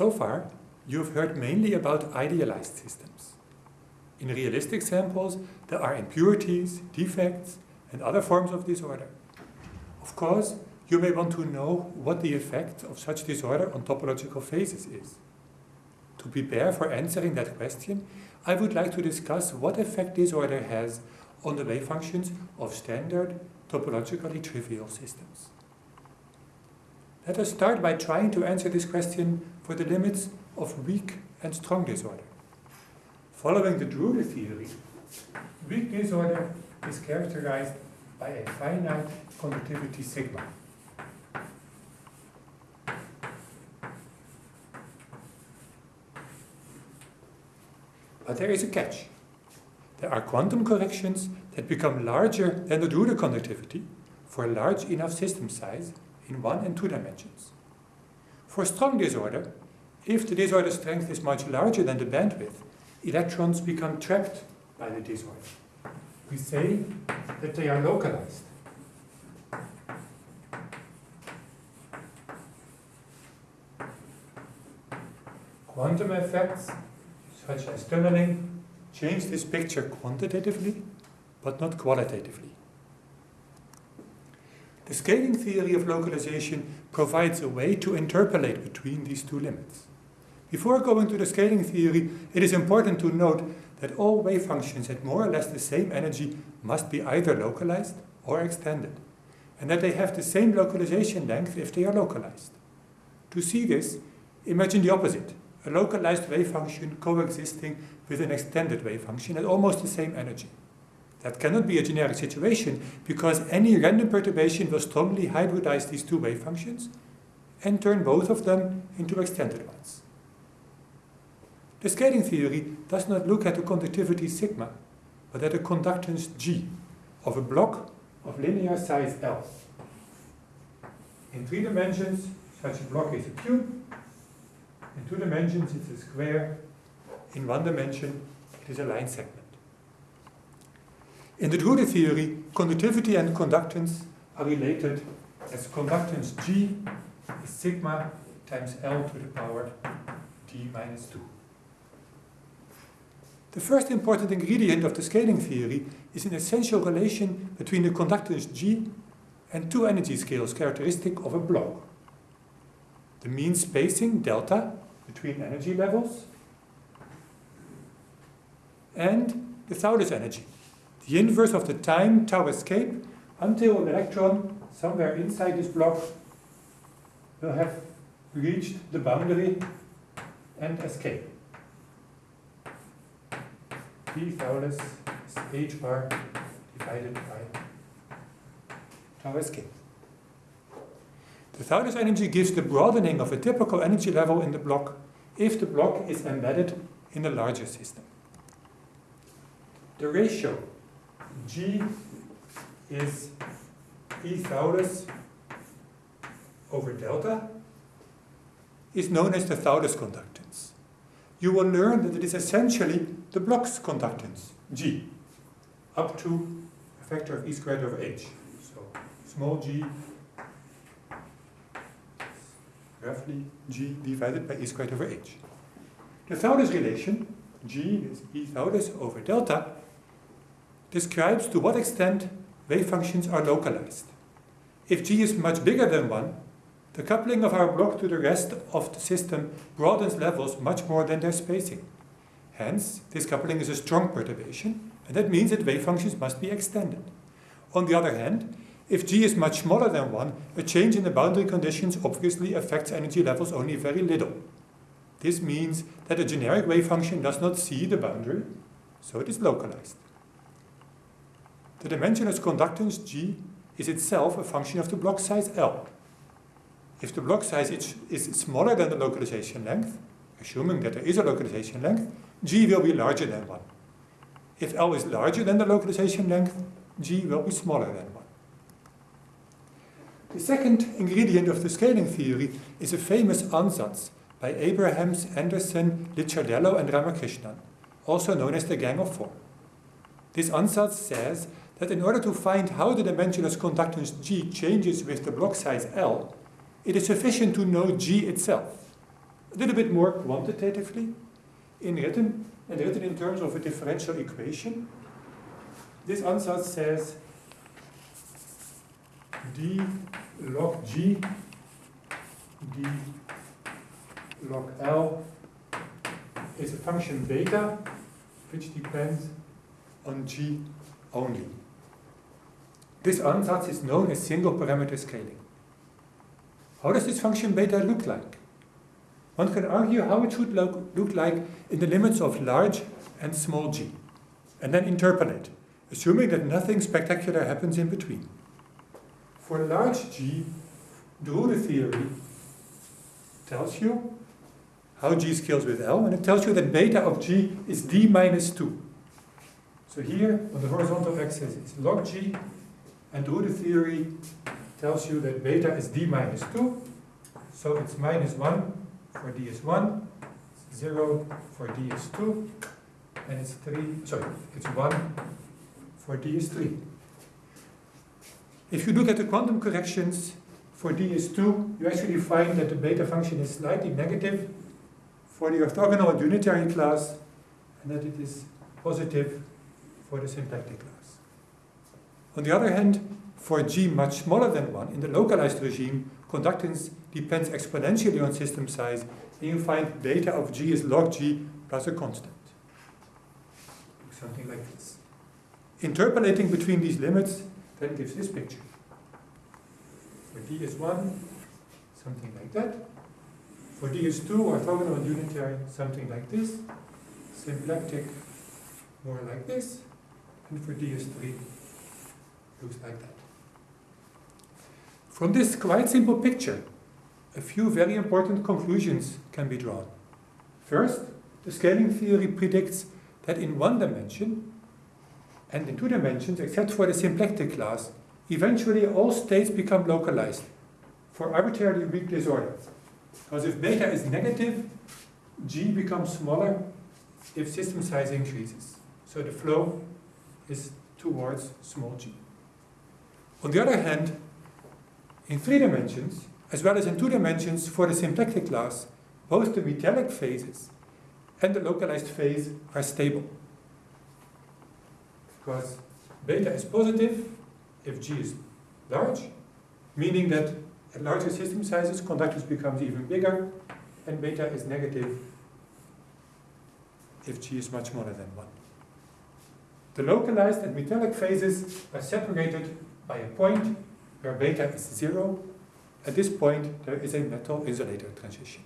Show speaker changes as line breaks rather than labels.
So far, you've heard mainly about idealized systems. In realistic samples, there are impurities, defects, and other forms of disorder. Of course, you may want to know what the effect of such disorder on topological phases is. To prepare for answering that question, I would like to discuss what effect disorder has on the wave functions of standard topologically trivial systems. Let us start by trying to answer this question for the limits of weak and strong disorder. Following the Drude theory, weak disorder is characterized by a finite conductivity sigma. But there is a catch. There are quantum corrections that become larger than the Drude conductivity for large enough system size in one and two dimensions. For strong disorder, if the disorder strength is much larger than the bandwidth, electrons become trapped by the disorder. We say that they are localized. Quantum effects, such as tunneling, change this picture quantitatively, but not qualitatively. The scaling theory of localization provides a way to interpolate between these two limits. Before going to the scaling theory, it is important to note that all wave functions at more or less the same energy must be either localized or extended, and that they have the same localization length if they are localized. To see this, imagine the opposite, a localized wave function coexisting with an extended wave function at almost the same energy. That cannot be a generic situation because any random perturbation will strongly hybridize these two wave functions and turn both of them into extended ones. The scaling theory does not look at the conductivity sigma, but at the conductance G of a block of linear size L. In three dimensions, such a block is a cube. In two dimensions, it's a square. In one dimension, it is a line segment. In the Drude theory, conductivity and conductance are related as conductance G is sigma times L to the power d minus 2. The first important ingredient of the scaling theory is an essential relation between the conductance G and two energy scales characteristic of a block. The mean spacing, delta, between energy levels and the Thouless energy, the inverse of the time tau escape until an electron somewhere inside this block will have reached the boundary and escape. P Thouless is h bar divided by tau escape. The Thouless energy gives the broadening of a typical energy level in the block if the block is embedded in a larger system. The ratio G is E Thouless over delta is known as the Thouless conductance. You will learn that it is essentially the block's conductance, G, up to a factor of E squared over H. So small g roughly g divided by E squared over H. The Thouless relation, G is E Thouless over delta, describes to what extent wave functions are localized. If G is much bigger than 1, the coupling of our block to the rest of the system broadens levels much more than their spacing. Hence, this coupling is a strong perturbation, and that means that wave functions must be extended. On the other hand, if G is much smaller than 1, a change in the boundary conditions obviously affects energy levels only very little. This means that a generic wave function does not see the boundary, so it is localized. The dimensionless conductance G is itself a function of the block size L. If the block size is, is smaller than the localization length, assuming that there is a localization length, G will be larger than 1. If L is larger than the localization length, G will be smaller than 1. The second ingredient of the scaling theory is a famous ansatz by Abrahams, Anderson, Licciardello and Ramakrishnan, also known as the Gang of Four. This ansatz says that in order to find how the dimensionless conductance G changes with the block size L, it is sufficient to know G itself. a little bit more quantitatively in written and written in terms of a differential equation. This ansatz says d log g d log L is a function beta which depends on G only. This ansatz is known as single parameter scaling. How does this function beta look like? One can argue how it should look, look like in the limits of large and small g, and then interpolate, assuming that nothing spectacular happens in between. For large g, the theory tells you how G scales with L, and it tells you that beta of G is D minus 2. So here, on the horizontal axis, it's log G, and the theory tells you that beta is D minus 2, so it's minus 1 for D is 1, 0 for D is 2, and it's 3, sorry, it's 1 for D is 3. If you look at the quantum corrections for D is 2, you actually find that the beta function is slightly negative for the orthogonal unitary class, and that it is positive for the symplectic class. On the other hand, for G much smaller than 1, in the localized regime, conductance depends exponentially on system size, and you find beta of G is log G plus a constant. Something like this. Interpolating between these limits then gives this picture. For D is 1, something like that. For D is 2, orthogonal unitary, something like this. Symplectic, more like this. And for DS3, looks like that. From this quite simple picture, a few very important conclusions can be drawn. First, the scaling theory predicts that in one dimension, and in two dimensions, except for the symplectic class, eventually all states become localized for arbitrarily weak disorder. Because if beta is negative, g becomes smaller if system size increases. So the flow is towards small g. On the other hand, in three dimensions, as well as in two dimensions for the symplectic class, both the metallic phases and the localized phase are stable. Because beta is positive if g is large, meaning that at larger system sizes, conductance becomes even bigger, and beta is negative if G is much smaller than 1. The localized and metallic phases are separated by a point where beta is 0. At this point, there is a metal insulator transition.